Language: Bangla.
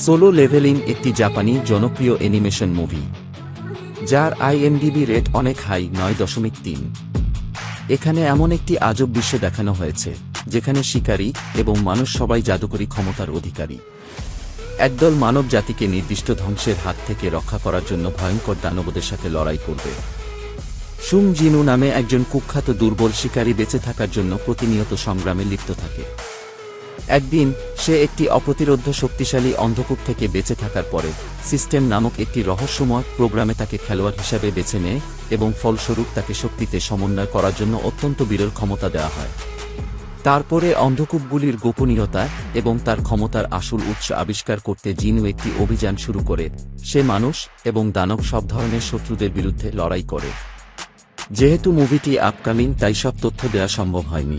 সোলো লেভেলিং একটি জাপানি জনপ্রিয় অ্যানিমেশন মুভি, যার আইএমডিবি রেট অনেক হাই, নয় দশমিক তিন। এখানে এমন একটি আজব বিশ্ব দেখানো হয়েছে, যেখানে শিকারী এবং মানুষ সবাই জাদুকরী ক্ষমতার অধিকারী। একদল মানব জাতিকে নির্দিষ্ট ধ্বংসের হাত থেকে রক্ষা করার জন্য ভয়ঙ্কর দানবদের সাথে লড়াই করবে। সুং জিনু নামে একজন কুখ্যাত দুর্বল শিকারী বেঁচে থাকার জন্য প্রতিনিয়ত সংগ্রামে লিপ্ত থাকে। একদিন, সে একটি অপ্রতিরোধ্য শক্তিশালী অন্ধকূপ থেকে বেঁচে থাকার পরে, সিস্টেম নামক একটি রহস্যময় প্রোগ্রামে তাকে খেলোয়াড় হিসাবে বেছে নেয় এবং ফলস্বরূপ তাকে শক্তিতে সমন্বয় করার জন্য অত্যন্ত বিরল ক্ষমতা দেওয়া হয়। তারপরে অন্ধকূপগুলির গোপনীয়তা এবং তার ক্ষমতার আসল উৎস আবিষ্কার করতে জিনু একটি অভিযান শুরু করে। সে মানুষ এবং দানব সব ধরনের শত্রুদের বিরুদ্ধে লড়াই করে। যেহেতু মুভিটি আপকামিং, তাই সব তথ্য দেওয়া সম্ভব হয়নি।